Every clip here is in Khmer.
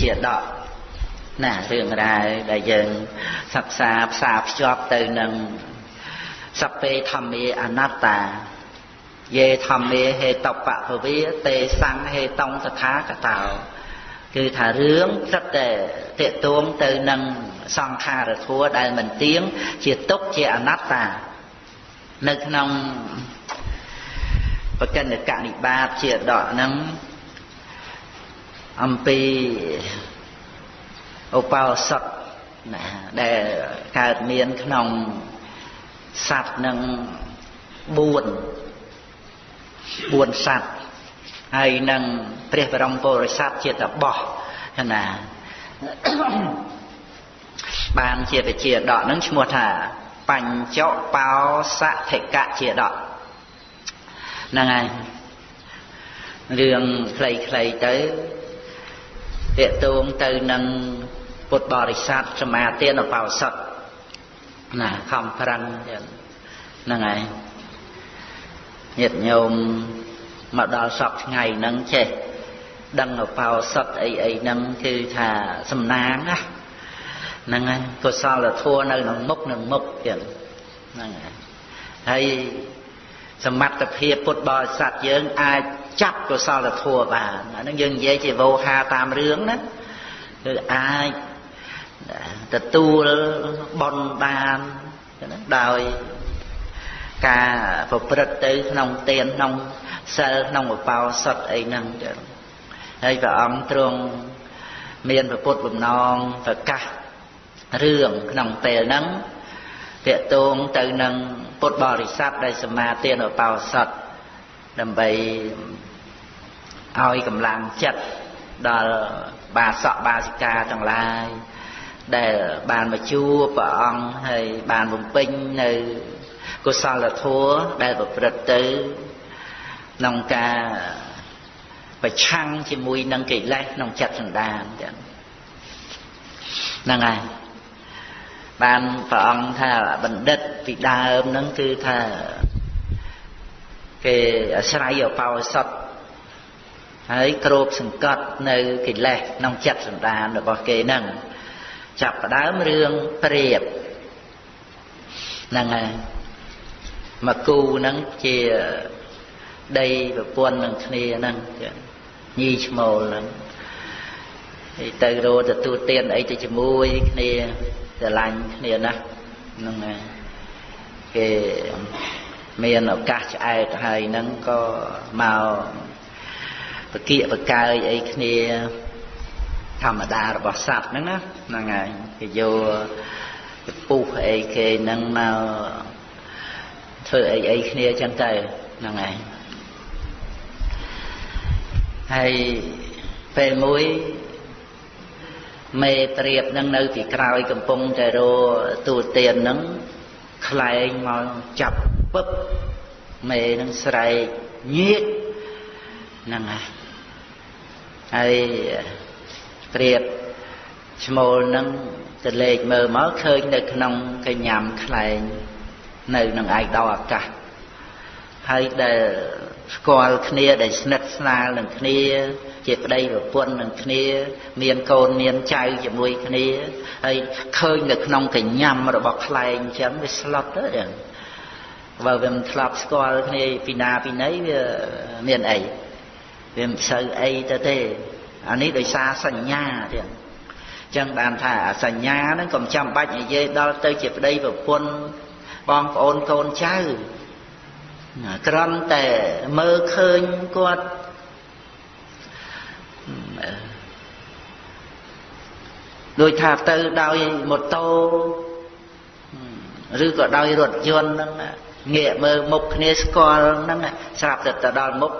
ជាដកណារឿងរ៉ាវដែលយើងសិក្សាផ្សារភ្ជាប់ទៅនឹងសពេធម្មាអនត្តាយេធម្មាហេតបពវិទេសង្ឃហេតងតថាកតោគឺថារឿងទឹកតែតេតួងទៅនឹងសង្ខារធัวដែលមិនទៀងជាទុកជាអនត្តានៅក្នុងបកិណកនិបាតជាដកហ្នឹង អំពីឧបោសថណាដែលកើតមានក្នុងសត្វនឹង4 4សត្វហើយនឹងព្រះបរមពុរិស័ទជាតបោះណាបានជាវិជាដកនឹងឈ្មោះថាបញ្ចបោសធិកៈជាដកហ្នឹងហើយរឿងខ្លីៗទៅ តេតួងទៅនឹងពុទ្ធបរិស័ទសមាទានបោសថណាខំប្រឹងហ្នឹងហើយញាតិញោមមកដល់សពថ្ងៃហ្នឹងចេះដឹងអបោសុតអីអីហ្នឹងគឺថាសំណាងណាហ្នឹងហើយកុសលធម៌នៅក្នុងមុខនឹងមុខទៀតហ្នឹងហើយហើយសមត្ថភាពពុទ្ធបរិស័ទយើងអាចចាប់កុសលធម៌បានអាហ្នឹងយើងនិយាយជាវោហាតាមរឿងណាគឺអាចទទួលបន់បានដោយការប្រព្រឹត្តទៅក្នុងទានក្នុងសិលក្នុងឧបោសថអីហ្នឹងចឹងហើយព្រះអង្គទ្រង់មានពុទ្ធបំណងប្រកាសរឿងក្នុងពេលហ្នឹងតកតងទៅនឹងពុទ្ធបរិស័ទដែលសមាទានឧបោសថ ដើម្បីឲ្យកម្លាំងចិត្តដល់បាសកបាសិកាទាំងឡាយដែលបានមកជួបព្រះអង្គហើយបានបំពេញនៅកុសលធម៌ដែលប្រព្រឹត្តទៅក្នុងការប្រឆាំងជាមួយនឹងកិលេសក្នុងចិត្តសន្តានចឹងហ្នឹងហើយបានព្រះអង្គថាបណ្ឌិតពីដើមហ្នឹងគឺថា គេអាស្រ័យអបោសតហើយគ្របសង្កត់នៅកិលេសក្នុងចិត្តសន្តានរបស់គេហ្នឹងចាប់ផ្ដើមរឿងព្រាបហ្នឹងហើយមកគូហ្នឹងជាដីប្រពន្ធនឹងគ្នាហ្នឹងញីឈ្មោលហ្នឹងហើយទៅរកទទួលទានអីទៅជាមួយគ្នាស្រឡាញ់គ្នាណាស់ហ្នឹងហើយគេ មានឱកាសឆ្អែតហើយហ្នឹងក៏មកបកៀកបកើយអីគ្នាធម្មតារបស់សត្វហ្នឹងណាហ្នឹងហើយគេយកពុះអីគេហ្នឹងមកធ្វើអីអីគ្នាចឹងទៅហ្នឹងហើយហើយពេលមួយមេត្រៀបនឹងនៅទីក្រោយកំពុងតែរទូទៀននឹង ខ្លែងមកចាប់ពឹបមេនឹងស្រែកញៀកហ្នឹងហើយហើយត្រៀបឈ្មោលនឹងទៅលេខមើលមកឃើញនៅក្នុងកញ្ញាំខ្លែងនៅនឹងឯកដោអាកាស ហើយដែលស្គាល់គ្នាដែលស្និទ្ធស្នាលនឹងគ្នា ជាប្តីប្រពន្ធនឹងគ្នា មានកូនមានចៅជាមួយគ្នាហើយឃើញនៅក្នុងកញ្ញាំរបស់ខ្លែងអញ្ចឹងវាស្លុតទៅចឹងបើវាមិនធ្លាប់ស្គាល់គ្នាពីណាពីណីវាមានអីវាមិនសូវអីទៅទេអានេះដោយសារសញ្ញាទៀតចឹងបានថាសញ្ញាហ្នឹងកុំចាំបាច់និយាយដល់ទៅជាប្តីប្រពន្ធបងប្អូនកូនចៅ គ្រាន់តែមើលឃើញគាត់ដូចថាទៅដោយម៉ូតូឬក៏ដោយរថយន្តហ្នឹងងាកមើលមុខគ្នាស្គាល់ហ្នឹងស្រាប់តែទៅដល់មុខ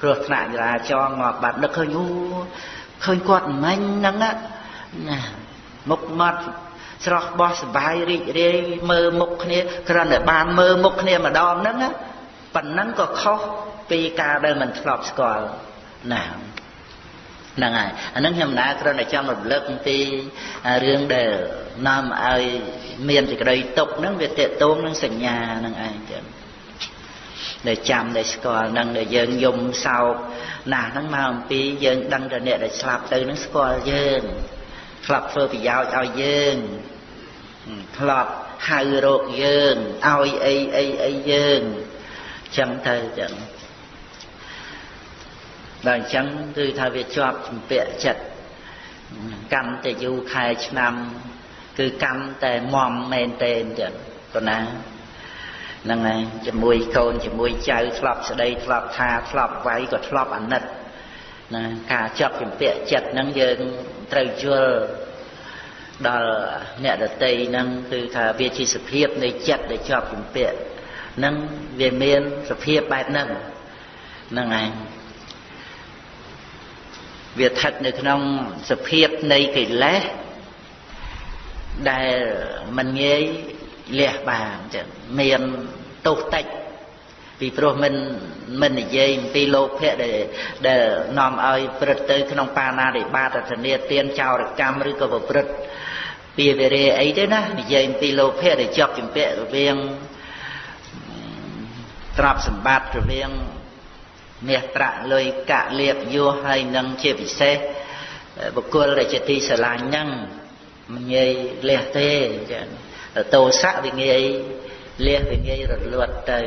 គ្រោះថ្នាក់ចរាចរណ៍ងាប់បាត់នឹកឃើញអូឃើញគាត់មិញហ្នឹងណាមុខមាត់ស្រស់បោះសบายរីករាយមើលមុខគ្នាគ្រាន់តែបានមើលមុខគ្នាម្ដងហ្នឹងណា ប៉ុណ្ណឹងក៏ខុសពីការដែលមិនធ្លាប់ស្គាល់ណាហ្នឹងហើយអានឹងខ្ញុំណាគ្រាន់តែចង់រំលឹកពីរឿងដែលនាំឲ្យមានសេចក្តីទុកហ្នឹងវាតេតងនឹងសញ្ញាហ្នឹងឯងចឹងដែលចាំដែលស្គាល់នឹងដែលយើងយំសោកណាស់ហ្នឹងមកអំពីយើងដឹងតែអ្នកដែលស្លាប់ទៅហ្នឹងស្គាល់យើងធ្លាប់ធ្វើប្រយោជន៍ឲ្យយើងធ្លាប់ហៅរកយើងឲ្យអីអីអីយើង ចឹងទៅចឹងដល់អញ្ចឹងគឺថាវាជាប់ជំពាក់ចិត្តកម្មតែយូរខែឆ្នាំ គឺកម្មតែមមមែនតេនចឹងប៉ុណ្ណាហ្នឹងហើយជាមួយកូនជាមួយចៅធ្លាប់ស្ដីធ្លាប់ថាធ្លាប់វាយក៏ធ្លាប់អាណិតណាការចាប់ជំពាក់ចិត្តហ្នឹងយើងត្រូវយល់ដល់អ្នកដតីហ្នឹងគឺថាវាជាសភាពនៃចិត្តដែលជាប់ជំពាក់ហ្នឹងវាមានសភាពបែបហ្នឹងហ្នឹងឯងវាស្ថិតនៅក្នុងសភាពនៃកិលេសដែលមិនងាយលះបានចឹងមានទោសតិចពីព្រោះមិនមិននិយាយអំពីលោភៈដែលដែលនាំឲ្យព្រឹត្តទៅក្នុងបាណារិបាតធនាទានចោរកម្មឬក៏ប្រព្រឹត្តពីវិរិយអីទេណានិយាយអំពីលោភៈដែលជាប់ជំពាក់រវាង ទ្រព្យសម្បត្តិរវាងមាសប្រាក់លុយកាក់លៀបយោហើយនឹងជាពិសេសបុគ្គលដែលជាទីស្រឡាញ់ហ្នឹងមិនងាយលះទេចាតោសៈវាងាយលះវាងាយរលត់ទៅ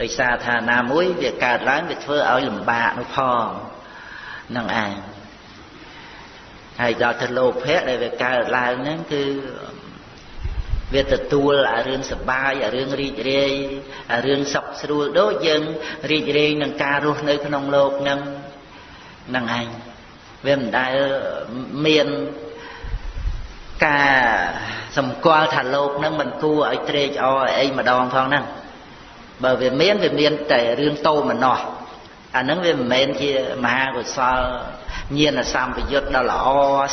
ដោយសារថាណាមួយវាកើតឡើងវាធ្វើឲ្យលំបាកនោះផងនឹងឯងហើយដល់ទៅលោភៈដែលវាកើតឡើងហ្នឹងគឺ វាទទួលអារឿងសបាយអារឿងរីករាយអារឿងសុខស្រួលដូចយើងរីករាយនឹងការរស់នៅក្នុងលោកនឹងនឹងឯងវាមិនដែលមានការសម្គាល់ថាលោកនឹងមិនគួរឲ្យត្រេកអរអីម្ដងផងហ្នឹងបើវាមានវាមានតែរឿងតូចម្ណោះអានឹងវាមិនមែនជាមហាកុសលញាណសម្បយុទ្ធដ៏ល្អ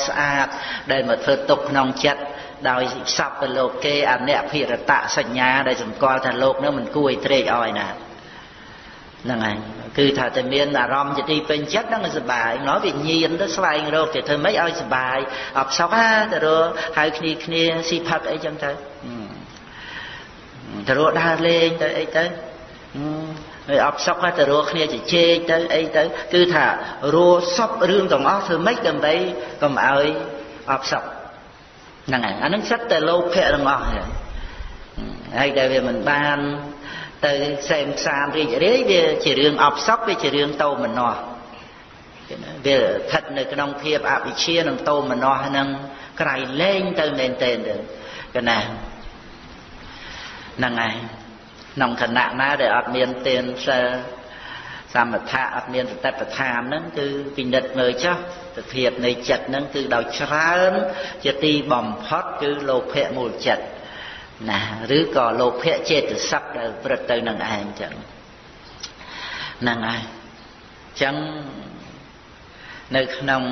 ស្អាតដែលមកធ្វើទុកក្នុងចិត្ត ដោយសពទៅលោកគេអនភិរតសញ្ញាដែលសម្គាល់ថាលោកនឹងមិនគួរឲ្យត្រេកអរឯណាហ្នឹងហើយគឺថាតែមានអារម្មណ៍ជាទីពេញចិត្តហ្នឹងសុបាយណោះវាញៀនទៅស្វែងរកទៅធ្វើម៉េចឲ្យសុបាយអបសក់ហាទៅរកហៅគ្នាគ្នាស៊ីផឹកអីចឹងទៅទៅរកដើរលេងទៅអីទៅហើយអបសក់ទៅរកគ្នាជជែកទៅអីទៅគឺថារੂសពរឿងទាំងអស់ធ្វើម៉េចដើម្បីកុំឲ្យអបសក់ ហ្នឹងហើយអានឹងសិតតែលោភៈទាំងអស់ហើយដែលវាមិនបានទៅសែមសានរីករាយវាជារឿងអបសក់វាជារឿងតោមនោះវាស្ថិតនៅក្នុងភាពអវិជ្ជានិងតោមនោះនឹងក្រៃលែងទៅមែនទែនទៅកណាហ្នឹងហើយក្នុងគណៈណាដែលអត់មានទានសិល សមថៈអត់មានសតិប្បដ្ឋានហ្នឹងគឺពិនិត្យមើលចុះសភាពនៃចិត្តហ្នឹងគឺដោយច្រើនជាទីបំផុតគឺលោភៈមូលចិត្តណាឬក៏លោភៈចេតសិកដែលព្រឹត្តទៅនឹងឯងចឹងហ្នឹងហើយចឹងនៅក្នុង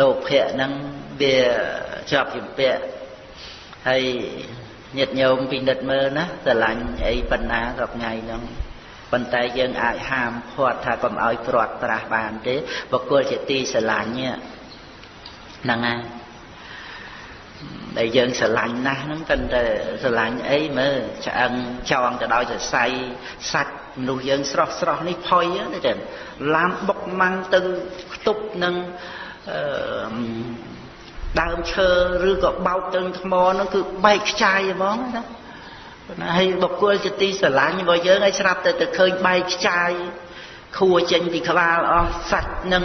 លោភៈហ្នឹងវាជាប់ជំពាក់ហើយញាតិញោមពិនិត្យមើលណាស្រឡាញ់អីប៉ុណ្ណាក៏ថ្ងៃហ្នឹង ប៉ុន្តែយើងអាចហាមឃាត់ថាកុំឲ្យព្រាត់ប្រាសបានទេបកគលជាទីស្រឡាញ់ហ្នឹងហើយដែលយើងស្រឡាញ់ណាស់ហ្នឹងតែតែស្រឡាញ់អីមើលឆ្អឹងចងទៅដោយសរសៃសាច់មនុស្សយើងស្រស់ស្រស់នេះផុយណាចឹងឡានបុកម៉ាំងទៅខ្ទប់នឹងអឺដើមឈើឬក៏បោកទៅថ្មហ្នឹងគឺបែកខ្ចាយហ្មងណា ណាហើយបុគ្គលជាទីស្រឡាញ់របស់យើងឲ្យស្រាប់តែទៅឃើញបែកខ្ចាយខួរចេញពីក្បាលអស់សាច់នឹង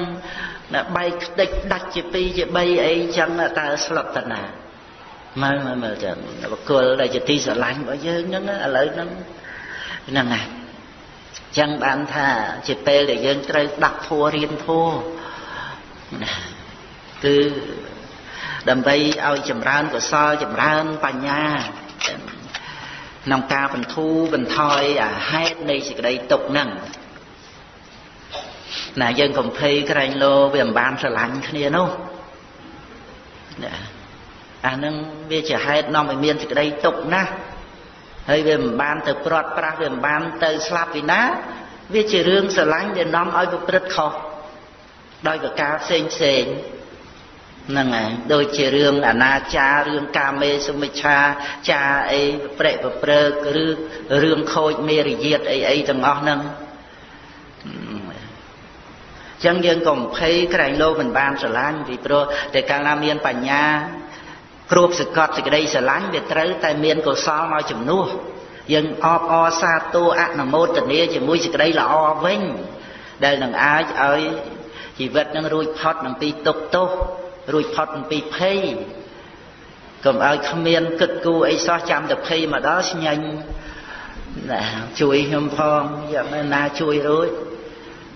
បែកខ្ទេចដាច់ជា2ជា3អីចឹងតើស្លុតតាណាមើលមើលមើលចឹងបកគលដែលជាទីស្រឡាញ់របស់យើងហ្នឹងឥឡូវហ្នឹងហ្នឹងណាចឹងបានថាជាពេលដែលយើងត្រូវដាក់ធัวរៀនធัวណាគឺដើម្បីឲ្យចម្រើនកុសលចម្រើនបញ្ញា ក្នុងការបន្ធូរបន្ថយអាហេតុនៃសេចក្តីទុកហ្នឹងណាយើងកំភៃក្រែងលោវាមិនបានស្រឡាញ់គ្នានោះណាអានឹងវាជាហេតុនាំឲ្យមានសេចក្តីទុកណាស់ហើយវាមិនបានទៅព្រាត់ប្រាសវាមិនបានទៅស្លាប់ពីណាវាជារឿងស្រឡាញ់ដែលនាំឲ្យប្រព្រឹត្តខុសដោយប្រការផ្សេងផ្សេង ហ្នឹងហើយដូចជារឿងអនាចាររឿងកាមេសុមិច្ឆាចាអីប្រេប្រព្រើកឬរឿងខូចមេរយាទអីអីទាំងអស់ហ្នឹងចឹងយើងកុំភ័យក្រែងលោមិនបានស្រឡាញ់ពីព្រោះតែកាលណាមានបញ្ញាគ្របសកត់សេចក្តីស្រឡាញ់វាត្រូវតែមានកុសលមកជំនួសយើងអបអរសាទរអនុមោទនាជាមួយសេចក្តីល្អវិញដែលនឹងអាចឲ្យជីវិតនឹងរួចផុតនឹងពីទុក្ខទោស រួចផុតអំពីភ័យកុំឲ្យគ្មានគិតគូរអីសោះចាំតែភ័យមកដល់ស្ញាញ់ណាជួយខ្ញុំផងយ៉ាងណាជួយរួច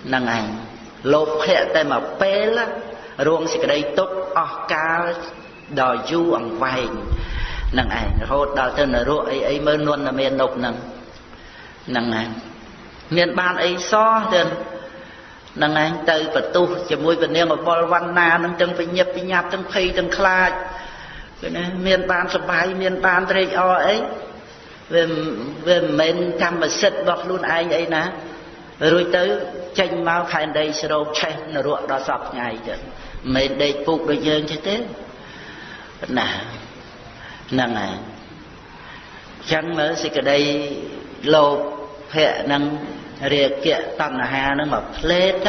ហ្នឹងឯងលោភៈតែមកពេលរងសេចក្តីទុក្ខអស់កាលដល់យូរអង្វែងនឹងឯងរហូតដល់ទៅនរកអីអីមើលនន់តែមាននប់នឹងហ្នឹងឯងមានបានអីសោះទៅ នឹងឯងទៅបន្ទុះជាមួយពនាងអបលវណ្ណានឹងទាំងវិញ្ញាបវិញ្ញាប់ទាំងភ័យទាំងខ្លាចគឺណាមានបានសុបាយមានបានត្រេកអរអីវាវាមិនមែនកម្មសិទ្ធិរបស់ខ្លួនឯងអីណារួចទៅចេញមកខែនដីស្រោបឆេះនរកដល់សពថ្ងៃទៅមិនមែនដេកពុកដូចយើងទេទេណាហ្នឹងហើយចឹងមើលសេចក្តីលោភៈនឹង រាគៈតណ្ហានឹងមកផ្លេត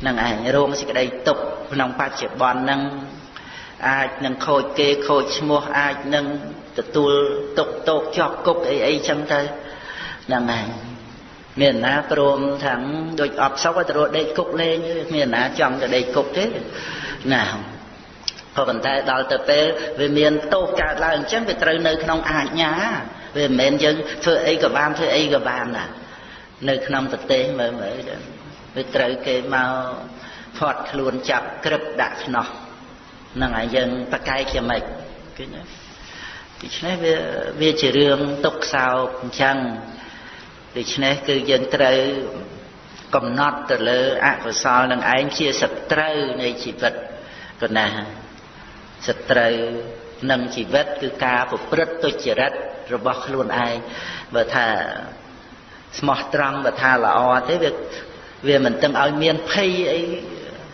ហ្នឹងឯងរងសេចក្តីទុកក្នុងបច្ចុប្បន្នហ្នឹងអាចនឹងខូចគេខូចឈ្មោះអាចនឹងទទួលទុកតោកជាប់គុកអីអីចឹងទៅហ្នឹងឯងមានណាព្រមថាំដូចអត់សុខទៅរត់ដេកគុកលេងមានណាចង់ទៅដេកគុកទេណាក៏ប៉ុន្តែដល់ទៅពេលវាមានទោសកើតឡើងអញ្ចឹងវាត្រូវនៅក្នុងអាជ្ញាវាមិនមែនយើងធ្វើអីក៏បានធ្វើអីក៏បានណា នៅក្នុងប្រទេសមើលមើលវាត្រូវគេមកផាត់ខ្លួនចាប់ក្រឹបដាក់ខ្នោះហ្នឹងហើយយើងប្រកែកជាម៉េចគឺណាដូច្នេះវាវាជារឿងទុកសោកអញ្ចឹងដូច្នេះគឺយើងត្រូវកំណត់ទៅលើអកុសលនឹងឯងជាសត្រូវនៃជីវិតក៏ណាសត្រូវនឹងជីវិតគឺការប្រព្រឹត្តទុច្ចរិតរបស់ខ្លួនឯងបើថា ស្មោះត្រង់បើថាល្អទេវាវាមិនទាំងឲ្យមានភ័យអី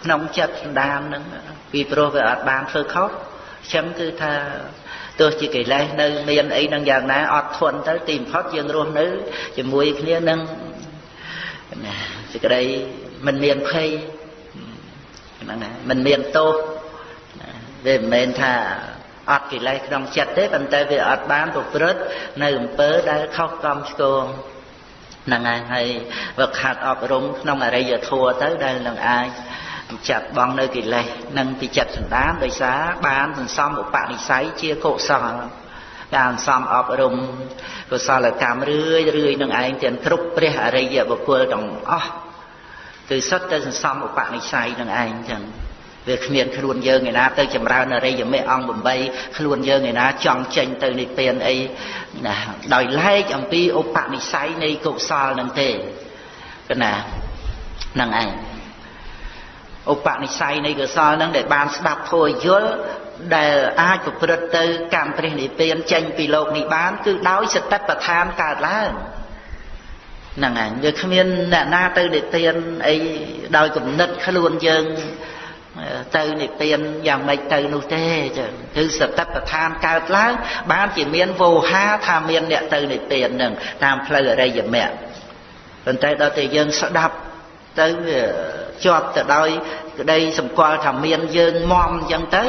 ក្នុងចិត្តសន្តានហ្នឹងពីព្រោះវាអត់បានធ្វើខុសចឹងគឺថាទោះជាកិលេសនៅមានអីនឹងយ៉ាងណាអត់ធន់ទៅទីបំផុតយើងរស់នៅជាមួយគ្នានឹងណាសេចក្តីមិនមានភ័យហ្នឹងណាមិនមានទោសវាមិនមែនថាអត់កិលេសក្នុងចិត្តទេប៉ុន្តែវាអត់បានប្រព្រឹត្តនៅអំពើដែលខុសកំឆ្គង ហ្នឹងហើយហើយវាខាត់អប់រំក្នុងអរិយធម៌ទៅដែលនឹងអាចចាត់បងនៅកិលេសនិងពីចិត្តសន្តានដោយសារបានសន្សំឧបនិស្ស័យជាកុសលការសន្សំអប់រំកុសលកម្មរឿយរឿយនឹងឯងទាំងគ្រប់ព្រះអរិយបុគ្គលទាំងអស់គឺសុទ្ធតែសន្សំឧបនិស្ស័យនឹងឯងចឹង វាគ្មានខ្លួនយើងឯណាទៅចម្រើនអរិយមេអង្គ8ខ្លួនយើងឯណាចង់ចេញទៅនិព្វានអីណាដោយឡែកអំពីឧបនិស្ស័យនៃកុសលនឹងទេកណានឹងឯងឧបនិស្ស័យនៃកុសលនឹងដែលបានស្ដាប់ធម៌យល់ដែលអាចប្រព្រឹត្តទៅកម្មព្រះនិព្វានចេញពីលោកនេះបាន គឺដោយសតិប្បដ្ឋានកើតឡើងហ្នឹងហើយវាគ្មានអ្នកណាទៅនិព្វានអីដោយគំនិតខ្លួនយើង ទៅនិព្វានយ៉ាងម៉េចទៅនោះទេចឹងគឺសតិប្បដ្ឋានកើតឡើង បានជាមានវោហាថាមានអ្នកទៅនិព្វាននឹងតាមផ្លូវអរិយមគ្គប៉ុន្តែដល់តែយើងស្ដាប់ទៅវាជាប់ទៅដោយក្តីសម្គាល់ថាមានយើងមមអញ្ចឹងទៅ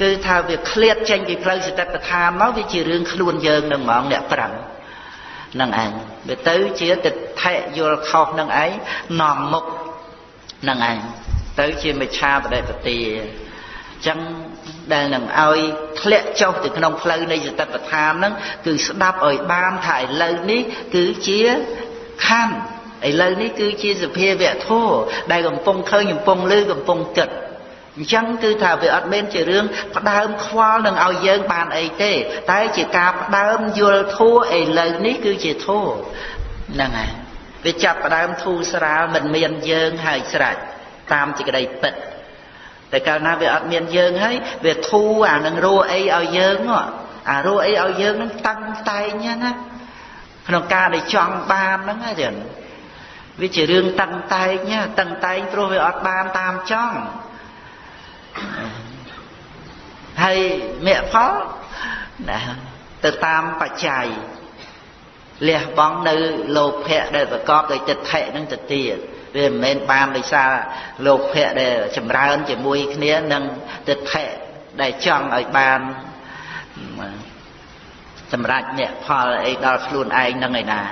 គឺថាវាឃ្លាតចេញពីផ្លូវសតិប្បដ្ឋានមកវាជារឿងខ្លួនយើងនឹងហ្មងអ្នកប្រឹងនឹងឯងវាទៅជាទិដ្ឋិយល់ខុសនឹងឯងនាំមុខនឹងឯង ទៅជាមិច្ឆាបដិបទាអញ្ចឹងដែលនឹងឲ្យធ្លាក់ចុះទៅក្នុងផ្លូវនៃសតិប្បដ្ឋានហ្នឹងគឺស្ដាប់ឲ្យបានថាឥឡូវនេះគឺជាខណ្ឌឥឡូវនេះគឺជាសភាវៈធម៌ដែលកំពុងឃើញកំពុងលឺកំពុងគិតអញ្ចឹងគឺថាវាអត់មែនជារឿងផ្ដើមខ្វល់នឹងឲ្យយើងបានអីទេ តែជាការផ្ដើមយល់ធัวឥឡូវនេះគឺជាធัวហ្នឹងហើយវាចាប់ផ្ដើមធូរស្រាលមិនមានយើងហើយស្រេច តាមសេចក្តីពិតតែកាលណាវាអត់មានយើងហើយវាធូរអានឹងរੂអីឲ្យយើងអារੂអីឲ្យយើងនឹងតាំងតែងណាក្នុងការដែលចង់បានហ្នឹងហ្នឹងវាជារឿងតាំងតែងតាំងតែងព្រោះវាអត់បានតាមចង់ហើយមគ្គផលណាទៅតាមបច្ច័យលះបង់នៅលោភៈដែលប្រកបដោយទិដ្ឋិនឹងទៅទៀត វាមិនមែនបានដោយសារលោភៈដែលចម្រើនជាមួយគ្នានឹងទិដ្ឋិដែលចង់ឲ្យបានសម្រាប់អ្នកផលអីដល់ខ្លួនឯងនឹងឯណា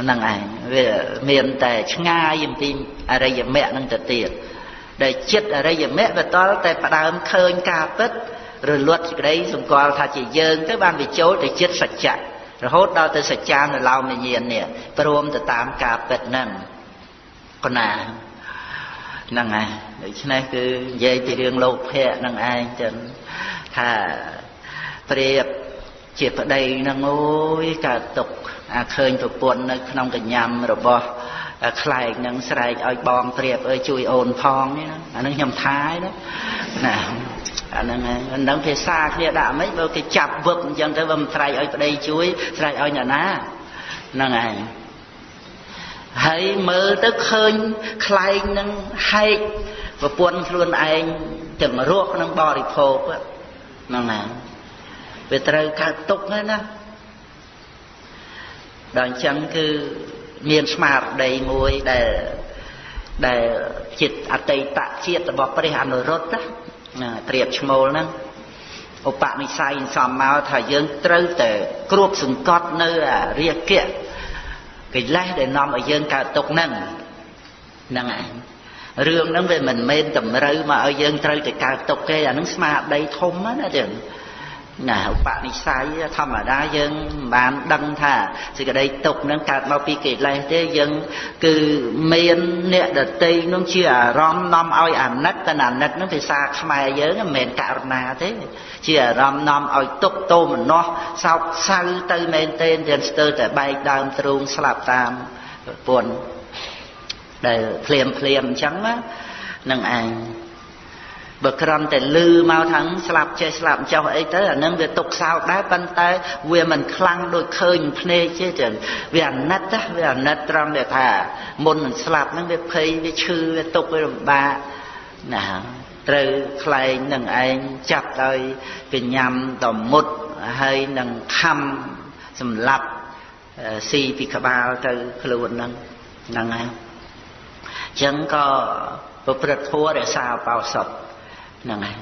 ហ្នឹងឯងវាមានតែឆ្ងាយអំពីអរិយមគ្គនឹងទៅទៀតដែលចិត្តអរិយមគ្គវាតល់តែផ្ដើមឃើញការពិតរលត់សេចក្តីសម្គាល់ថាជាយើងទៅបានវាចូលទៅចិត្តសច្ចៈរហូតដល់ទៅសច្ចានុឡោមញ្ញាណនេះព្រមទៅតាមការពិតហ្នឹង កណាហ្នឹងហើយដូច្នេះគឺនិយាយពីរឿងលោកភៈហ្នឹងឯងចឹងថាព្រាបជាប្តីហ្នឹងអូយកើតទុកអាឃើញប្រពន្ធនៅក្នុងកញ្ញាំរបស់ខ្លែងនឹងស្រែកឲ្យបងព្រាបអើយជួយអូនផងនេះអានឹងខ្ញុំថាយណាអាហ្នឹងហ្នឹងភាសាគ្នាដាក់មិនបើគេចាប់វឹកអញ្ចឹងទៅបើមិនស្រែកឲ្យប្តីជួយស្រែកឲ្យអ្នកណាហ្នឹងឯង ហើយមើលទៅឃើញខ្លែងនឹងហែកប្រពន្ធខ្លួនឯងទាំងរស់នឹងបរិភោគហ្នឹងឯងវាត្រូវកើតទុកហ្នឹងណាដល់អញ្ចឹងគឺមានស្មារតីមួយដែលដែលចិត្តអតីតជាតិរបស់ព្រះអនុរុទ្ធណាប្រៀបឈ្មោលហ្នឹងឧបនិស្ស័យសំមកថាយើងត្រូវតែគ្របសង្កត់នៅអារាគៈ កិលេសដែលនាំឲ្យយើងកើតទុកហ្នឹងហ្នឹងឯងរឿងហ្នឹងវាមិនមែនតម្រូវមកឲ្យយើងត្រូវតែកើតទុកទេអាហ្នឹងស្មារតីធំណាចឹង ណាឧបនិស្ស័យធម្មតាយើងមិនបានដឹងថាសេចក្តីទុកនឹងកើតមកពីកិលេសទេយើងគឺមានអ្នកដតីនឹងជាអារម្មណ៍នាំឲ្យអាណិតតែអាណិតនឹងភាសាខ្មែរយើងមិនមែនករណាទេជាអារម្មណ៍នាំឲ្យទុកទោមនោះសោកសៅទៅមែនទេទាំងស្ទើរតែបែកដើមទ្រូងស្លាប់តាមប្រពន្ធដែលភ្លាមភ្លាមអញ្ចឹងណានឹងឯង បើក្រំតែលឺមកថាស្លាប់ចេះស្លាប់ចោះអីទៅអានឹងវាទុកសោកដែរប៉ុន្តែវាមិនខ្លាំងដូចឃើញភ្នែកទេចឹងវាអាណិតណាវាអាណិតត្រង់ដែលថាមុននឹងស្លាប់ហ្នឹងវាភ័យវាឈឺវាទុកវាលំបាកណាត្រូវខ្លែងនឹងឯងចាប់ដោយកញ្ញាំតមុតហើយនឹងខំសម្លាប់ស៊ីពីក្បាលទៅខ្លួនហ្នឹងហ្នឹងហើយអញ្ចឹងក៏ប្រព្រឹត្តធម៌រក្សាបោសុទ្ធ ហ្នឹងហើយ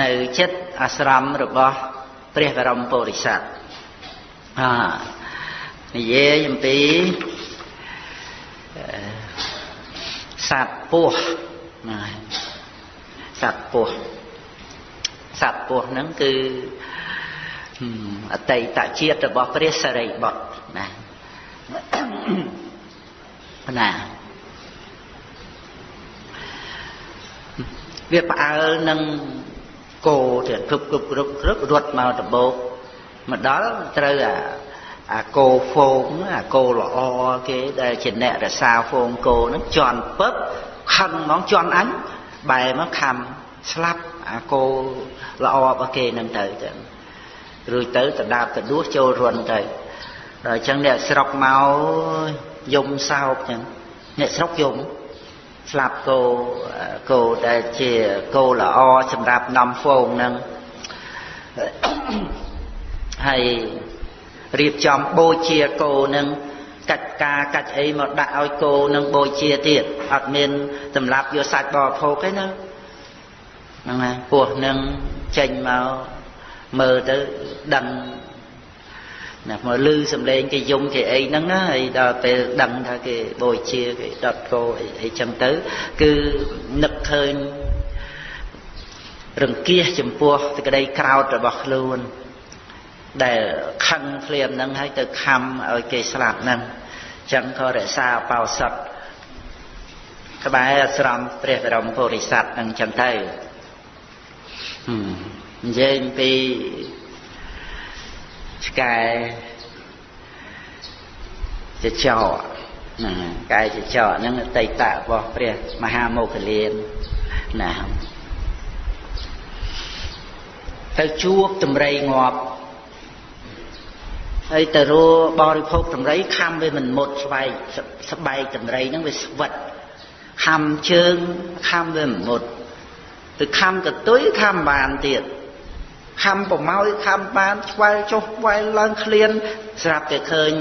នៅចិត្តអាស្រមរបស់ព្រះបរមពុរិស័ទអានិយាយអំពីសត្វពស់ណាសត្វពស់សត្វពស់ហ្នឹងគឺអតីតជាតិរបស់ព្រះសរិបុត្រណាណា វាផ្អើលនឹងគោទៅគ្រប់គ្រប់គ្រប់គ្រប់រត់មកដបោកមកដល់ត្រូវអាអាគោហ្វូងអាគោល្អគេដែលជាអ្នករសាហ្វូងគោហ្នឹងជន់ពឹបខឹងហ្មងជន់អញបែរមកខំស្លាប់អាគោល្អរបស់គេហ្នឹងទៅចឹងរួចទៅតដាបតដួសចូលរន់ទៅដល់អញ្ចឹងអ្នកស្រុកមកយំសោកចឹងអ្នកស្រុកយំ ស្លាប់គោគោដែលជាគោល្អសម្រាប់នាំហ្វូងនឹងហើយរៀបចំបូជាគោនឹងកាច់ការកាច់អីមកដាក់ឲ្យគោនឹងបូជាទៀតអត់មានសម្រាប់យកសាច់បរិភោគទេណាហ្នឹងហើយពោះនឹងចេញមកមើលទៅដឹង ណាមកលឺសំឡេងគេយំគេអីហ្នឹងណាហើយដល់ពេលដឹងថាគេបូជាគេដុតគោអីអីចឹងទៅ គឺនឹកឃើញរង្គៀសចំពោះសេចក្តីក្រោតរបស់ខ្លួនដែលខឹងភ្លាមហ្នឹងហើយទៅខំឲ្យគេស្លាប់ហ្នឹងចឹងក៏រក្សាបោសុតក្បែរអាស្រមព្រះបរមពុរិស័ទហ្នឹងចឹងទៅនិយាយពី ឆ្កែចចោណាកែចចោហ្នឹងអតីតរបស់ព្រះមហាមោគលានណាទៅជួបតម្រៃងាប់ហើយទៅរបរិភោគតម្រៃខំវាមិនមុតស្បែកស្បែកតម្រៃហ្នឹងវាស្វិតខំជើងខំវាមិនមុតទៅខំកតុយខំបានទៀត ខំប្រម៉ោយខំបានឆ្វែលចុះឆ្វែលឡើងឃ្លានស្រាប់តែឃើញ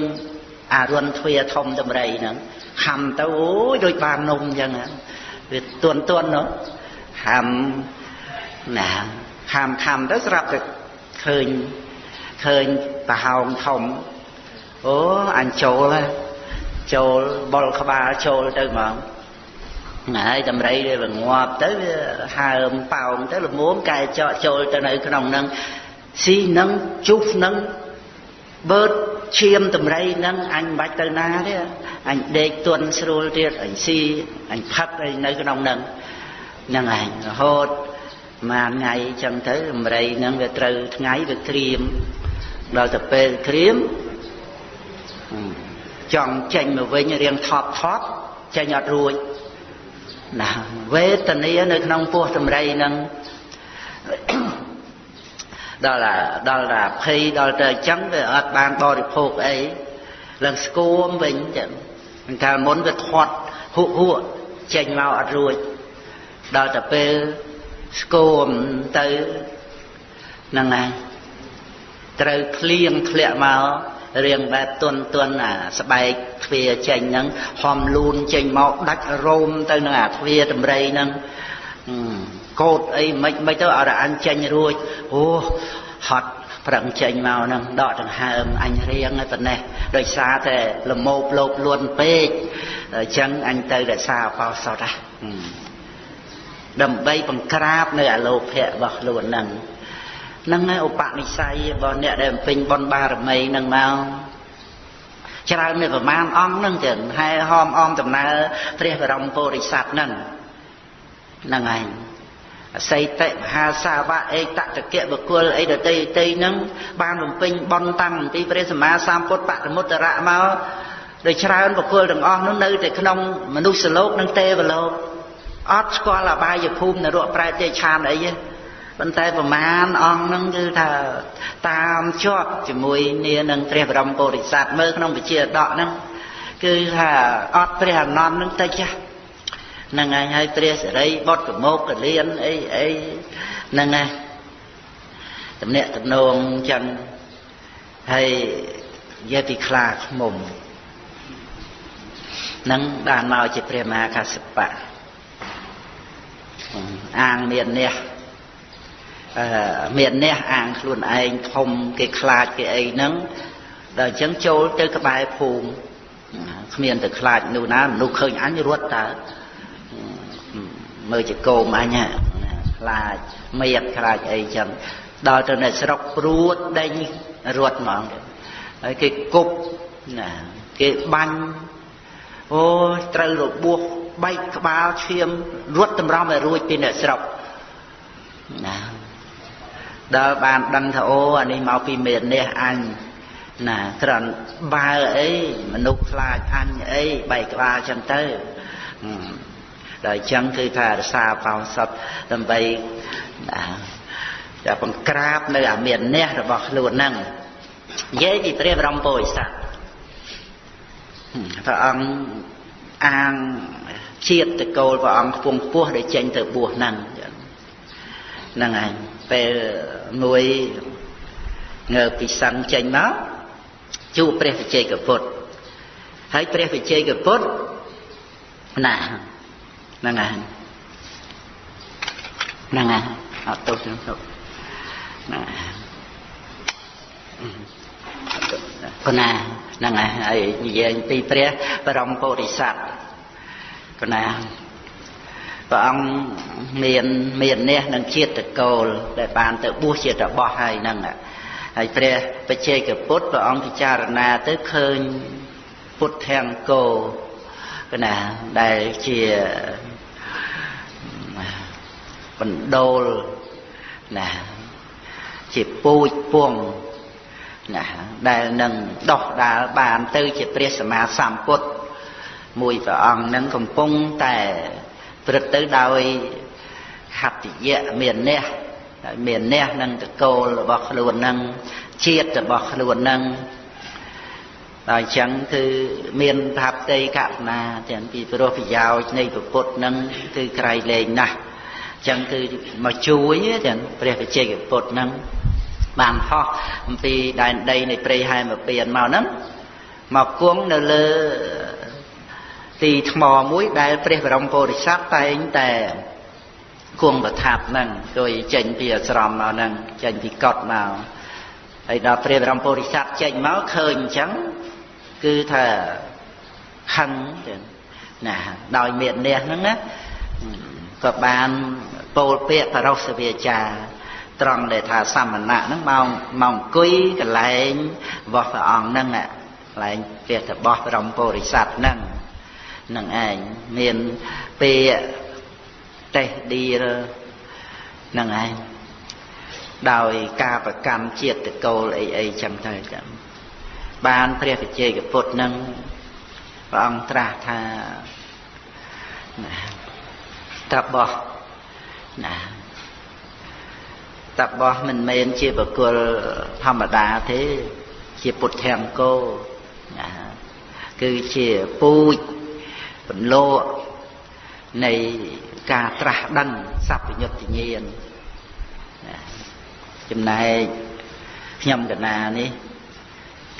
អារុនទ្វាធំតម្រៃហ្នឹងខំទៅអូយដូចបាននំអញ្ចឹងវាទន់ទន់នោះខំណាខំខំទៅស្រាប់តែឃើញឃើញប្រហោងធំអូអញចូលហើយចូលបុលក្បាលចូលទៅហ្មង ហើយតម្រៃវាងាប់ទៅវាហើមប៉ោងទៅល្មមកែចកចូលទៅនៅក្នុងហ្នឹងស៊ីនឹងជុះនឹងបឺតឈាមតម្រៃហ្នឹងអញមិនបាច់ទៅណាទេអញដេកទន់ស្រួលទៀតអញស៊ីអញផឹកអីនៅក្នុងហ្នឹងហ្នឹងឯងរហូតមួយថ្ងៃអញ្ចឹងទៅតម្រៃហ្នឹងវាត្រូវថ្ងៃវាក្រៀមដល់ទៅពេលក្រៀមចង់ចេញមកវិញរៀងថប់ថប់ចេញអត់រួច ណាវេទនានៅក្នុងពោះតម្រៃហ្នឹងដល់ដល់តែភ័យដល់ទៅអញ្ចឹងវាអត់បានបរិភោគអីឡើងស្គមវិញចឹងកាលមុនវាធាត់ហួកហួកចេញមកអត់រួចដល់តែពេលស្គមទៅហ្នឹងហើយត្រូវភ្លៀងធ្លាក់មក រៀងបែបទន់ទន់អាស្បែកទ្វាចេញហ្នឹងហំលូនចេញមកដាច់រោមទៅនឹងអាទ្វាតម្រៃហ្នឹងកោតអីមិនមិនទៅអរអញចេញរួចអូហត់ប្រឹងចេញមកហ្នឹងដកដង្ហើមអញរៀងតែនេះដោយសារតែលមោបលោបលួនពេកអញ្ចឹងអញទៅរក្សាអបោសតហ៎ដើម្បីបង្ក្រាបនៅអលោភៈរបស់ខ្លួនហ្នឹងហ្នឹងហើយឧបនិស្ស័យរបស់អ្នកដែលពេញបុណ្យបារមីហ្នឹងមកច្រើននៅប្រមាណអង្គហ្នឹងចឹងហើយហមអមដំណើរព្រះបរមពុរិស័ទហ្នឹងហ្នឹងហើយអសីតិមហាសាវៈអេតតកៈបុគ្គលអីដតីតីហ្នឹងបានបំពេញបុណ្យតាំងពីព្រះសម្មាសម្ពុទ្ធបរមុត្តរៈមកដោយច្រើនបុគ្គលទាំងអស់នោះនៅតែក្នុងមនុស្សលោកនិងទេវលោកអត់ស្គាល់អបាយភូមិនរកប្រែទេឆានអីទេ ប៉ុន្តែប្រមាណអង្គហ្នឹងគឺថាតាមជាប់ជាមួយនានឹងព្រះបរមពុរិស័ទមើលក្នុងវិជាដកហ្នឹងគឺថាអត់ព្រះអនន្តហ្នឹងទៅចាស់ហ្នឹងហើយហើយព្រះសិរីបុត្រកមោកកលៀនអីអីហ្នឹងហើយតំណាក់តំណងចឹងហើយនិយាយពីខ្លាខ្មុំនឹងបានមកជាព្រះមហាកសបៈអាងមាននេះអឺ មានអ្នកអាងខ្លួនឯងធំគេខ្លាចគេអីហ្នឹងដល់អញ្ចឹងចូលទៅក្បែរភូមិគ្មានទៅខ្លាចនោះណាមនុស្សឃើញអញរត់តើមើលជាកោមអញខ្លាចមៀតខ្លាចអីចឹងដល់ទៅនៅស្រុកព្រួតដេញរត់ហ្មងហើយគេគប់ណាគេបាញ់អូត្រូវរបួសបែកក្បាលឈាមរត់តម្រង់ឲ្យរួចពីអ្នកស្រុកណា ដល់បានដឹងថាអូអានេះមកពីមេនេះអញណាត្រង់បើអីមនុស្សខ្លាចអញអីបែកក្បាលចឹងទៅដល់អញ្ចឹងគឺថារសាបោសុតដើម្បីតែបង្ក្រាបនៅអាមាននេះរបស់ខ្លួនហ្នឹងនិយាយពីព្រះបរមពុរិស័ទព្រះអង្គអាងជាតិតកូលព្រះអង្គខ្ពង់ពោះដែលចេញទៅបួសហ្នឹងហ្នឹងឯង ពេលមួយងើពីសឹងចេញមកជួបព្រះវិជ័យកពុទ្ធហើយព្រះវិជ័យកពុទ្ធណាហ្នឹងហើយហ្នឹងហើយអត់ទោសទេទុកណាកណាហ្នឹងហើយនិយាយពីព្រះបរមពុរិស័ទកណា ព្រះអង្គមានមាននេះនឹងជាតិកោលដែលបានទៅបួសជាតបោះហើយហ្នឹងហើយព្រះបច្ចេកពុទ្ធព្រះអង្គពិចារណាទៅឃើញពុទ្ធធាំងគោណាដែលជាបណ្ដូលណាជាពូជពងណាដែលនឹងដោះដាលបានទៅជាព្រះសម្មាសម្ពុទ្ធមួយព្រះអង្គនឹងកំពុងតែ ព្រឹត្តទៅដោយហតិយៈមានអ្នកមានអ្នកនឹងតកូលរបស់ខ្លួននឹងជាតិរបស់ខ្លួននឹងដល់អញ្ចឹងគឺមានថាផ្ទៃកណាទាំងពីព្រោះប្រយោជន៍នៃពុទ្ធនឹងគឺក្រៃលែងណាស់ចឹងគឺមកជួយចឹងព្រះវិជ័យពុទ្ធហ្នឹងបានហោះអំពីដែនដីនៃព្រៃហែមពៀនមកហ្នឹងមកគង់នៅលើ ទីថ្មមួយដែលព្រះបរមពុរិស័ទតែងតែគង់ប្រថាប់ហ្នឹងដោយចេញពីអាស្រមមកហ្នឹងចេញពីកត់មកហើយដល់ព្រះបរមពុរិស័ទចេញមកឃើញអញ្ចឹងគឺថាខឹងណាដោយមេត្នេះហ្នឹងណាក៏បានពោលពាក្យបរោសវាចាត្រង់ដែលថាសមណៈហ្នឹងមកមកអង្គុយកន្លែងរបស់ព្រះអង្គហ្នឹងកន្លែងពាក្យរបស់ព្រមពុរិស័ទហ្នឹង នឹងឯងមានពាក្យតេះឌីរនឹងឯងដោយការប្រកម្មជាតិកូលអីអីចឹងទៅចឹងបានព្រះវិជ័យកពុទ្ធនឹងព្រះអង្គត្រាស់ថាណាតបោះណាតបោះមិនមែនជាបកុលធម្មតាទេ ជាពុទ្ធង្គោណាគឺជាពូជ បន្លោនៃការត្រាស់ដឹងសัพពញុត្តញាណចំណែកខ្ញុំកណានេះ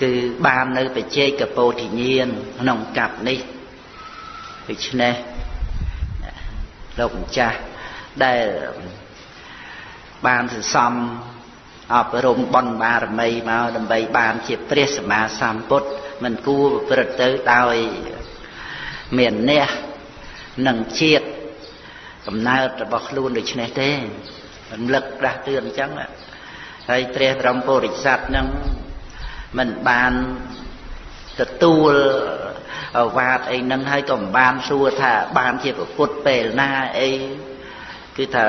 គឺបាននៅបច្ចេកពោធិញាណក្នុងកັບនេះដូច្នេះលោកម្ចាស់ដែលបានសន្សំអប់រំបុណ្យបារមីមកដើម្បីបានជាព្រះសម្មាសម្ពុទ្ធមិនគួរប្រព្រឹត្តទៅដោយ មានអ្នកនិងជាតិកំណើតរបស់ខ្លួនដូចនេះទេរំលឹកដាស់តឿនអញ្ចឹងហើយព្រះបរមពុរិស័ទនឹងមិនបានទទួលអវាទអីហ្នឹងហើយក៏មិនបានសួរថាបានជាពុទ្ធពេលណាអីគឺថា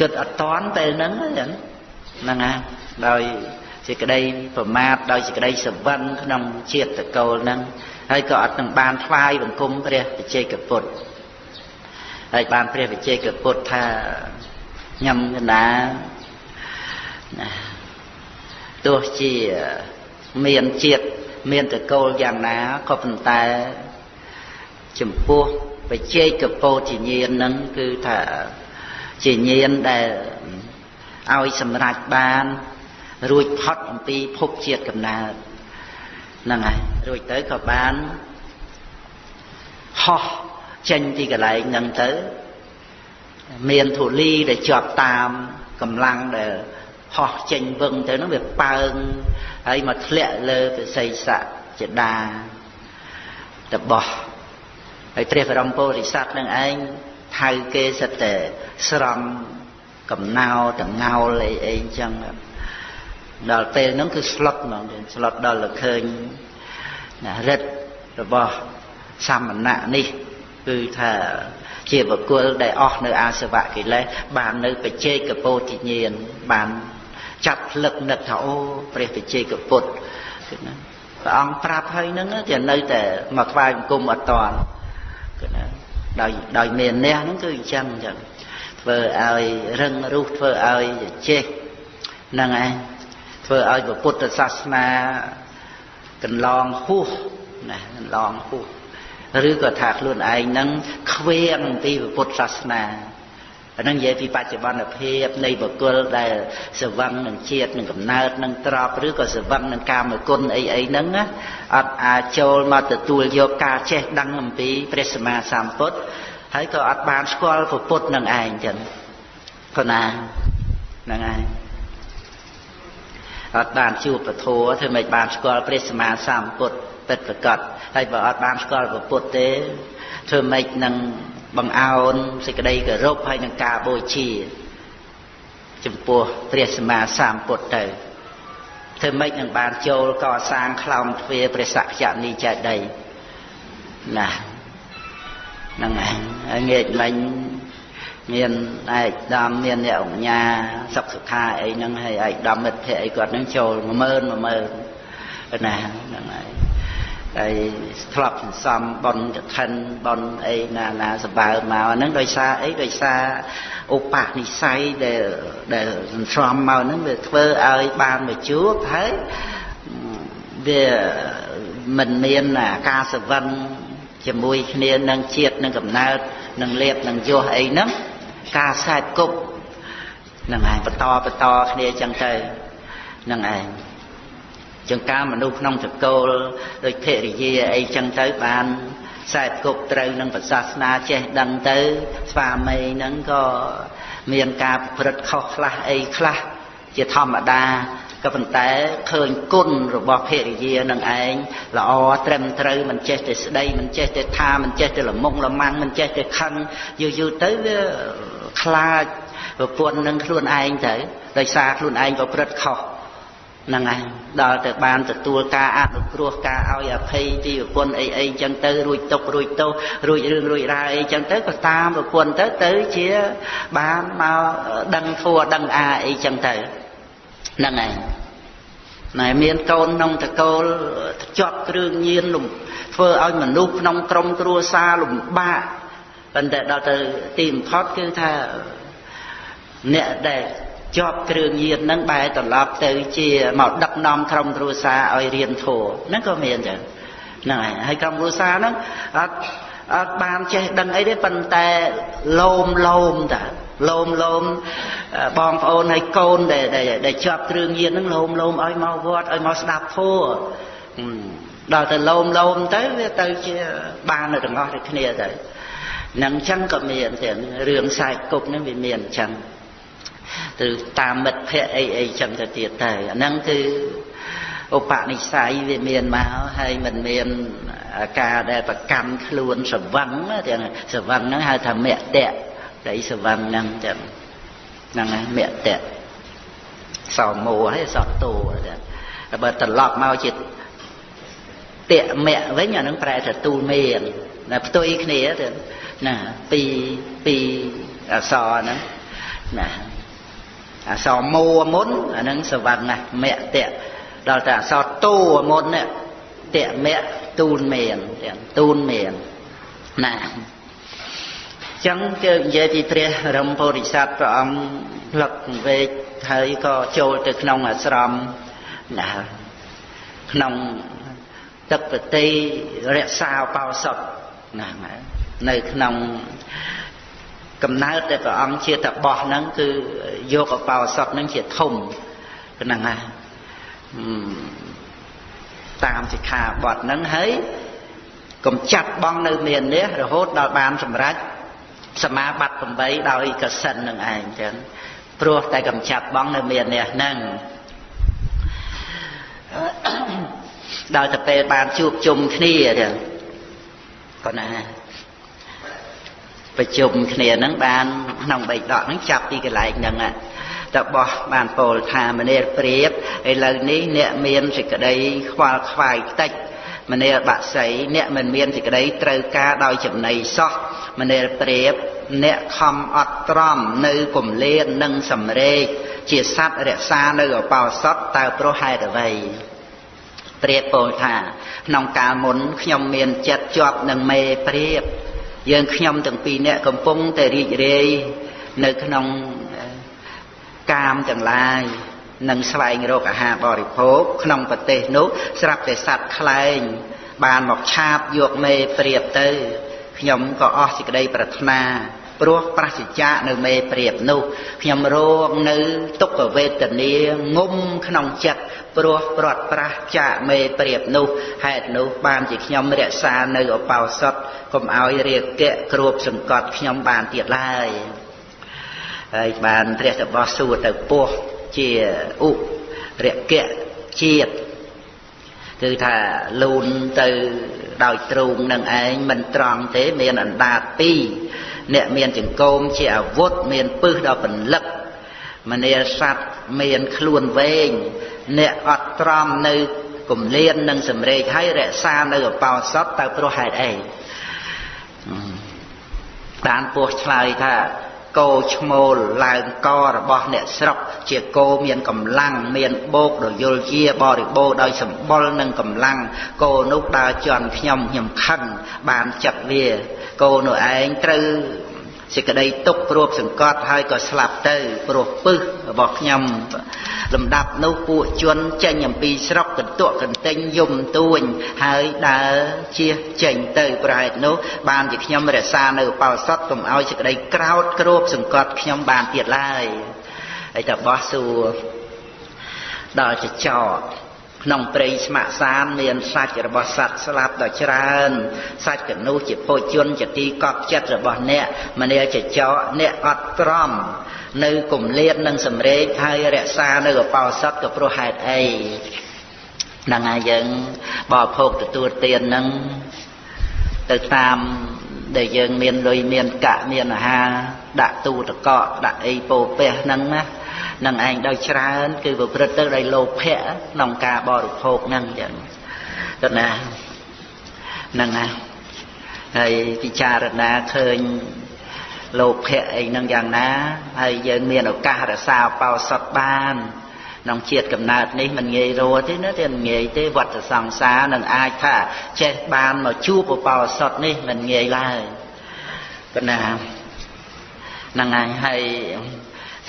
គិតអត់តន់ពេលហ្នឹងចឹងហ្នឹងណាដោយសេចក្តីប្រមាទដោយសេចក្តីសវឹងក្នុងជាតិតកូលហ្នឹង ហើយក៏អត់នឹងបានថ្វាយបង្គំព្រះវិជ័យកពុទ្ធហើយបានព្រះវិជ័យកពុទ្ធថាញ៉ាំកណាណាទោះជាមានជាតិមានតកូលយ៉ាងណាក៏ប៉ុន្តែចំពោះបច្ចេកពោធិញ្ញាណនឹងគឺថាជាញាណដែលឲ្យសម្រេចបាន រួចផុតអំពីភពជាតិកំណើត ហ្នឹងហើយរួចទៅក៏បានហោះចេញពីកន្លែងហ្នឹងទៅមានធូលីដែលជាប់តាមកម្លាំងដែលហោះចេញវឹងទៅហ្នឹងវាប៉ើងហើយមកធ្លាក់លើពិសីស័កចដាតបោះហើយព្រះបរមពុរិស័ទនឹងឯងថៅគេសិតតែស្រំកំណោតងោលអីអីអញ្ចឹង ដល់ពេលហ្នឹងគឺស្លុតហ្មងស្លុតដល់ទៅឃើញរិទ្ធរបស់សមណៈនេះគឺថាជាបុគ្គលដែលអស់នៅអាសវៈកិលេសបាននៅបច្ចេកពោធិញ្ញាណបានចាប់ផ្លឹកនឹកថាអូព្រះបច្ចេកពុទ្ធគឺណាព្រះអង្គប្រាប់ហើយហ្នឹងតែនៅតែមកថ្វាយបង្គំអត់តាន់គឺណាដោយដោយមានអ្នកហ្នឹងគឺអញ្ចឹងអញ្ចឹងធ្វើឲ្យរឹងរូសធ្វើឲ្យចេះហ្នឹងឯង ធ្វើឲ្យពុទ្ធសាសនាកន្លងហួសណាកន្លងហួសឬក៏ថាខ្លួនឯងហ្នឹងខ្វៀងពីពុទ្ធសាសនាអានឹងនិយាយពីបច្ចុប្បន្នភាពនៃបុគ្គលដែលសវឹងនឹងជាតិនឹងកំណើតនឹងទ្របឬក៏សវឹងនឹងកាមគុណអីអីហ្នឹងណាអត់អាចចូលមកទទួលយកការចេះដឹងអំពីព្រះសម្មាសម្ពុទ្ធហើយក៏អត់បានស្គាល់ពុទ្ធនឹងឯងចឹងប៉ុណ្ណាហ្នឹងឯង អត់បានជួបពធធ្វើមិនបានស្គាល់ព្រះសម្មាសម្ពុទ្ធពិតប្រកបហើយបើអត់បានស្គាល់ពុទ្ធទេធ្វើមិននឹងបង្អោនសេចក្តីគោរពហើយនឹងការបូជា ចំពោះព្រះសម្មាសម្ពុទ្ធទៅធ្វើម៉េចនឹងបានចូលកសាងខ្លោមទ្វារព្រះសក្យនីចេតីណាហ្នឹងហើយងាកមិញ មានឯកដំមានអ្នកអង្គញាសុខសុខាអីហ្នឹងហើយឯកដំមិត្តភ័ក្រអីគាត់ហ្នឹងចូល10000 10000ណាហ្នឹងហើយហើយធ្លាប់សន្សំបនកឋិនបនអីណាណាសម្បើមកហ្នឹងដោយសារអីដោយសារឧបនិស្ស័យដែលដែលសន្សំមកហ្នឹងវាធ្វើឲ្យបានមកជួបហើយវាមិនមានការសវឹងជាមួយគ្នានឹងជាតិនឹងកំណើតនឹងលៀបនឹងយោះអីហ្នឹង ការខ្សែគប់ហ្នឹងឯងបន្តបន្តគ្នាចឹងទៅហ្នឹងឯងចឹងការមនុស្សក្នុងចកលដូចភរិយាអីចឹងទៅបានខ្សែគប់ត្រូវនឹងប្រសាសនាចេះដឹងទៅ ស្វាមីហ្នឹងក៏មានការប្រព្រឹត្តខុសខ្លះអីខ្លះជាធម្មតាក៏ប៉ុន្តែឃើញគុណរបស់ភរិយានឹងឯងល្អត្រឹមត្រូវមិនចេះតែស្ដីមិនចេះតែថាមិនចេះតែលមុងលម៉ាំងមិនចេះតែខឹងយូរយូរទៅវា ខ្លាចប្រពន្ធនឹងខ្លួនឯងទៅដោយសារខ្លួនឯងប្រព្រឹត្តខុសហ្នឹងឯងដល់ទៅបានទទួលការអនុគ្រោះការឲ្យអភ័យពីប្រពន្ធអីអីចឹងទៅរួចទុករួចទោសរួចរឿងរួចរាយអីចឹងទៅក៏តាមប្រពន្ធទៅទៅជាបានមកដឹងធัวដឹងអាអីចឹងទៅហ្នឹងឯងណែមានកូនក្នុងតកូលជាប់គ្រឿងញៀនលំធ្វើឲ្យមនុស្សក្នុងក្រុមគ្រួសារលំបាក ប៉ុន្តែដល់ទៅទីបំផុតគឺថាអ្នកដែលជាប់គ្រឿងញៀនហ្នឹងបែរត្រឡប់ទៅជាមកដឹកនាំក្រុមគ្រួសារឲ្យរៀនធម៌ហ្នឹងក៏មានចឹងហ្នឹងហើយហើយក្រុមគ្រួសារហ្នឹងអត់អត់បានចេះដឹងអីទេប៉ុន្តែលោមលោមតាលោមលោមបងប្អូនហើយកូនដែលដែលជាប់គ្រឿងញៀនហ្នឹងលោមលោមឲ្យមកវត្តឲ្យមកស្ដាប់ធម៌ដល់ទៅលោមលោមទៅវាទៅជាបាននៅទាំងអស់ដូចគ្នាទៅ នឹងចឹងក៏មានទាំងរឿងខ្សែគប់ហ្នឹងវាមានអញ្ចឹងទៅតាមមិត្តភ័ក្តិអីអីចឹងទៅទៀតទៅអាហ្នឹងគឺឧបនិស្ស័យវាមានមកហើយមិនមានការដែលប្រកាន់ខ្លួនសវឹងទាំងសវឹងហ្នឹងហៅថាមគ្គតដីសវឹងហ្នឹងចឹងហ្នឹងហើយមគ្គតសោមោហើយសោតោតែបើត្រឡប់មកជាតមៈវិញអានឹងប្រែថាទូលមានណាផ្ទុយគ្នាទៅ ណាពីពីអសរហ្នឹងណាអសរមោមុនអានឹងសវណ្ណមៈតៈដល់តែអសរតូមុននេះតៈមៈទូលមានទាំងទូលមានណាចឹងគឺនិយាយពីព្រះរមពុរិស័ទព្រះអង្គផ្លឹកវេកហើយក៏ចូលទៅក្នុងអាស្រមណាក្នុងទឹកប្រតិរក្សាបោសុតណា នៅក្នុងកំណើតដែលព្រះអង្គជាតបោះហ្នឹងគឺយកអបោសុតហ្នឹងជាធំហ្នឹងណាតាមសិក្ខាបទហ្នឹងហើយកំចាត់បងនៅមាននេះរហូតដល់បានសម្រេចសមាបត្តិ8ដោយកសិននឹងឯងចឹងព្រោះតែកំចាត់បងនៅមាននេះហ្នឹងដល់ទៅពេលបានជួបជុំគ្នាចឹងប៉ុណ្ណា ប្រជុំគ្នាហ្នឹងបានក្នុងបេដកហ្នឹងចាប់ពីកន្លែងហ្នឹងតបោះបានពោលថាមនាលព្រាបឥឡូវនេះអ្នកមានសេចក្តីខ្វល់ខ្វាយតិចមនាលបាក់សីអ្នកមិនមានសេចក្តីត្រូវការដោយចំណៃសោះមនាលព្រាបអ្នកខំអត់ទ្រាំនៅគម្លាននិងសម្រេកជាសัตว์រក្សានៅអបោសតតើព្រោះហេតុអ្វីព្រាបពោលថាក្នុងកាលមុនខ្ញុំមានចិត្តជាប់នឹងមេព្រាប យើងខ្ញុំទាំងពីរនាក់កំពុងតែរីករាយនៅក្នុងកាមទាំងឡាយនឹងស្វែងរកអាហារបរិភោគក្នុងប្រទេសនោះស្រាប់តែសត្វខ្លែងបានមកឆាបយកមេព្រាបទៅខ្ញុំក៏អស់សេចក្តីប្រាថ្នា ព្រោះប្រសិជ្ជៈនៅមេព្រាបនោះខ្ញុំរងនៅទុក្ខវេទនាងុំក្នុងចិត្តព្រោះព្រាត់ប្រាសចាកមេព្រាបនោះហេតុនោះបានជាខ្ញុំរក្សានៅអបោសុតកុំឲ្យរាគៈគ្របសង្កត់ខ្ញុំបានទៀតឡើយហើយបានព្រះតបោះសួរទៅពោះជាឧរគៈជាតិគឺថាលូនទៅដោយទ្រូងនឹងឯងមិនត្រង់ទេមានអណ្ដាតពីរ អ្នកមានចង្គោមជាអាវុធមានពឹសដល់ពលឹកមនាសัตว์មានខ្លួនវែងអ្នកអត់ត្រំនៅគម្លាននិងសម្រេចហើយរក្សានៅអបោសតទៅព្រោះហេតុអីបានពោះឆ្លើយថា គោឈ្មោលឡើងករបស់អ្នកស្រុកជាគោមានកម្លាំងមានបោកដោយយល់ជាបរិបូរដោយសម្បុរនិងកម្លាំងគោនោះដើរជន់ខ្ញុំខ្ញុំខឹងបានចិត្តវាគោនោះឯងត្រូវ សេចក្តីទុកគ្របសង្កត់ហើយក៏ស្លាប់ទៅព្រោះពឹសរបស់ខ្ញុំលំដាប់នោះពួកជនចេញអំពីស្រុកកន្ទក់កន្ទិញយំទួញហើយដើរជៀសចេញទៅប្រហែលនោះបានជាខ្ញុំរក្សានៅបោសតកុំឲ្យសេចក្តីក្រោតគ្របសង្កត់ខ្ញុំបានទៀតឡើយហើយតបោះសួរដល់ចចក ក្នុងព្រៃស្ម័គ្រសានមានសាច់របស់សត្វស្លាប់ដ៏ច្រើនសាច់កនោះជាពោជនជាទីកប់ចិត្តរបស់អ្នកមនាចចកអ្នកអត់ក្រំនៅគម្លាតនិងសម្រេចហើយរក្សានៅកបោសតក៏ព្រោះហេតុអីហ្នឹងហើយយើងបរិភោគទទួលទានហ្នឹងទៅតាមដែលយើងមានលុយមានកាក់មានអាហារដាក់ទូតកកដាក់អីពោពះហ្នឹងណា នឹងឯងដោយច្រើន គឺប្រព្រឹត្តទៅដោយលោភៈក្នុងការបរិភោគហ្នឹងចឹងទៅណាហ្នឹងណាហើយពិចារណាឃើញលោភៈអីហ្នឹងយ៉ាងណាហើយយើងមានឱកាសរសាបោសុតបានក្នុងជាតិកំណើតនេះមិនងាយរស់ទេណាទេមិនងាយទេវត្តសង្សារនឹងអាចថាចេះបានមកជួបបោសុតនេះមិនងាយឡើយប៉ុណ្ណាហ្នឹងហើយហើយ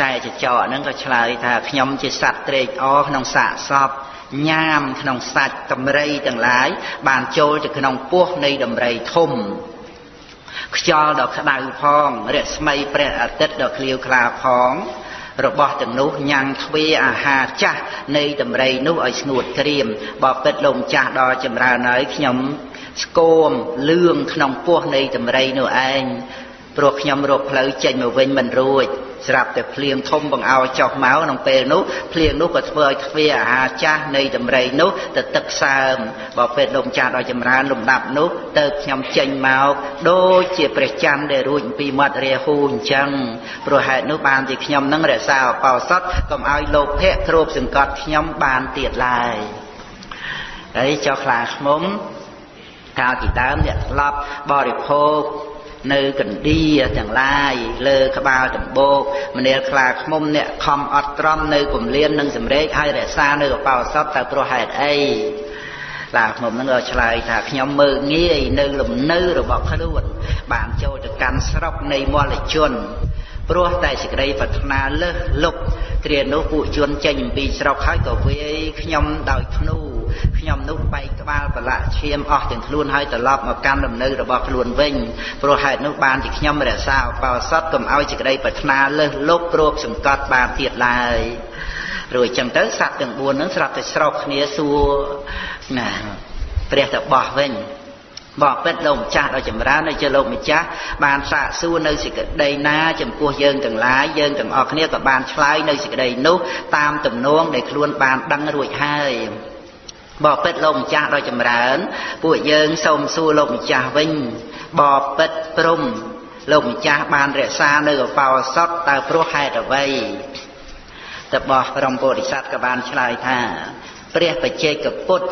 តែចចកហ្នឹងក៏ឆ្លើយថាខ្ញុំជាសត្វត្រេកអរក្នុងសាកសពញ៉ាមក្នុងសាច់ដំរីទាំងឡាយបានចូលទៅក្នុងពោះនៃដំរីធំខ្យល់ដ៏ក្តៅផងរស្មីព្រះអាទិត្យដ៏ឃ្លាវខ្លាផង របស់ទាំងនោះញ៉ាំងទ្វាអាហារចាស់នៃតម្រៃនោះឲ្យស្ងួតក្រៀមបើពិតលោកម្ចាស់ដល់ចម្រើនហើយខ្ញុំស្គមលឿងក្នុងពោះនៃតម្រៃនោះឯងព្រោះខ្ញុំរកផ្លូវចេញមកវិញមិនរួច ស្រាប់តែភ្លៀងធំបង្អោចុះមកក្នុងពេលនោះភ្លៀងនោះក៏ធ្វើឲ្យទ្វាអាហារចាស់នៃតម្រៃនោះទៅទឹកសើមបើពេលលោកម្ចាស់ដល់ចម្រើនលំដាប់នោះទៅខ្ញុំចេញមកដូចជាព្រះច័ន្ទដែលរួចពីមាត់រាហូអញ្ចឹងព្រោះហេតុនោះបានជាខ្ញុំនឹងរក្សាអបោសតកុំឲ្យលោភៈគ្របសង្កត់ខ្ញុំបានទៀតឡើយហើយចុះខ្លាឃ្មុំកាលពីដើមអ្នកធ្លាប់បរិភោគ នៅកណ្ដៀទាំងឡាយលើក្បាលដំបូកមនាលខ្លាខ្មុំអ្នកខំអត់ត្រំនៅគម្លាននិងសម្រេចឲ្យរក្សានៅកបោសពតើព្រោះហេតុអីឡាខ្ញុំនឹងក៏ឆ្លើយថាខ្ញុំមើងងាយនៅលំនៅរបស់ខ្លួនបានចូលទៅកាន់ស្រុកនៃមលជន ព្រោះតែសេចក្តីប្រាថ្នាលើសលុកគ្រានោះពួកជនចេញអំពីស្រុកហើយក៏វាយខ្ញុំដោយធ្នូខ្ញុំនោះបែកក្បាលប្រឡាក់ឈាមអស់ទាំងខ្លួនហើយត្រឡប់មកកាន់លំនៅរបស់ខ្លួនវិញព្រោះហេតុនោះបានជាខ្ញុំរក្សាឧបោសថកុំឲ្យសេចក្តីប្រាថ្នាលើសលុបគ្របសង្កត់បានទៀតឡើយរួចចឹងទៅសត្វទាំង4ហ្នឹងស្រាប់តែស្រោបគ្នាសួរណាព្រះតបោះវិញ បបិទ្ធលោកម្ចាស់ដ៏ចម្រើននៅជាលោកម្ចាស់បានសាកសួរនៅសេចក្តីណាចំពោះយើងទាំងឡាយយើងទាំងអស់គ្នាក៏បានឆ្លើយនៅសេចក្តីនោះតាមទំនងដែលខ្លួនបានដឹងរួចហើយបបិទ្ធលោកម្ចាស់ដ៏ចម្រើន ពួកយើងសូមសួរលោកម្ចាស់វិញបបិទ្ធព្រំលោកម្ចាស់បានរក្សានៅកបោសតតើព្រោះហេតុអ្វីតបោះព្រមពោធិសត្វក៏បានឆ្លើយថា ព្រះបច្ចេកពុទ្ធ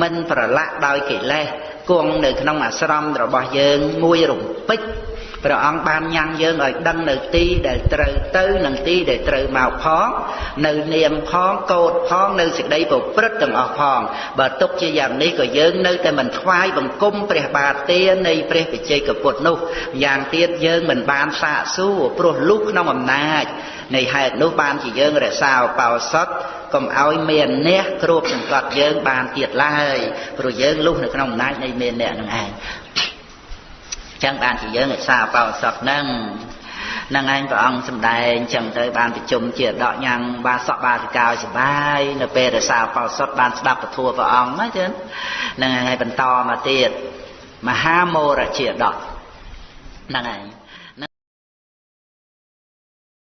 មិនប្រឡាក់ដោយកិលេសគង់នៅក្នុងអាស្រមរបស់យើងមួយរំពេចព្រះអង្គបានញ៉ាំងយើងឲ្យដឹងនៅទីដែលត្រូវទៅនិងទីដែលត្រូវមកផងនៅនាមផងកោតផងនៅសេចក្តីប្រព្រឹត្តទាំងអស់ផងបើទុកជាយ៉ាងនេះក៏យើងនៅតែមិនថ្វាយបង្គំព្រះបាទទេនៃព្រះបច្ចេកពុទ្ធនោះយ៉ាងទៀតយើងមិនបានសាកសួរព្រោះលុះក្នុងអំណាចនៃហេតុនោះបានជាយើងរក្សាឧបោសថ កុំឲ្យមានអ្នកគ្របសង្កត់យើងបានទៀតឡើយព្រោះយើងលុះនៅក្នុងអំណាចនៃមានអ្នកនឹងឯងចឹងបានជាយើងរក្សាបោសតហ្នឹងនឹងឯងព្រះអង្គសំដែងចឹងទៅបានប្រជុំជាដកញ៉ាំងបានសក់បាសិកាសបាយនៅពេលរក្សាបោសតបានស្ដាប់ពធព្រះអង្គណាចឹងនឹងឯងបន្តមកទៀតមហាមោរជាដកហ្នឹងឯង